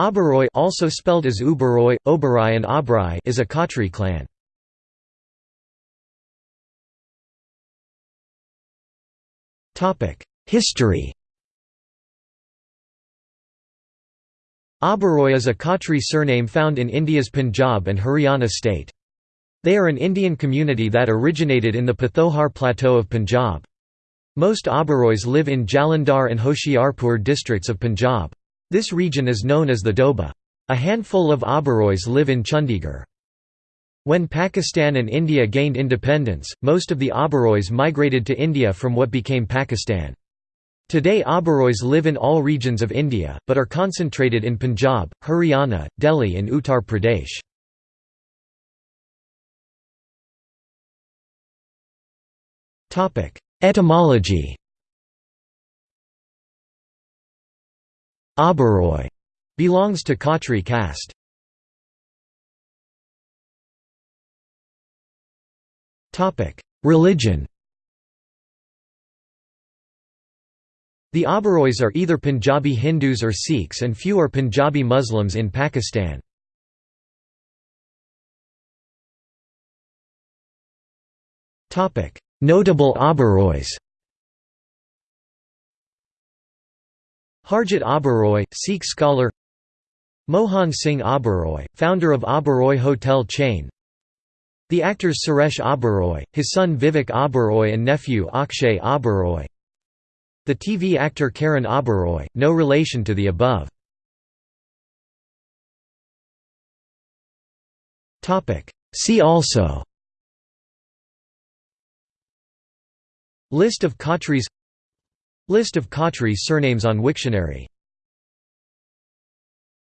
Oberoi also spelled as Uberoi, Oberoi and Obrai is a Khatri clan. History Oberoi is a Khatri surname found in India's Punjab and Haryana state. They are an Indian community that originated in the Pothohar Plateau of Punjab. Most Oberois live in Jalandhar and Hoshiarpur districts of Punjab. This region is known as the Doaba. A handful of Oberois live in Chandigarh. When Pakistan and India gained independence, most of the Oberois migrated to India from what became Pakistan. Today Oberois live in all regions of India, but are concentrated in Punjab, Haryana, Delhi and Uttar Pradesh. Etymology Oberoi belongs to Khatri caste. Religion The Oberois are either Punjabi Hindus or Sikhs and few are Punjabi Muslims in Pakistan. Notable Oberois Harjit Oberoi, Sikh scholar Mohan Singh Oberoi, founder of Oberoi Hotel chain The actors Suresh Oberoi, his son Vivek Oberoi and nephew Akshay Oberoi the TV actor Karan Oberoi, no relation to the above. See also List of Khatris List of Khatri surnames on Wiktionary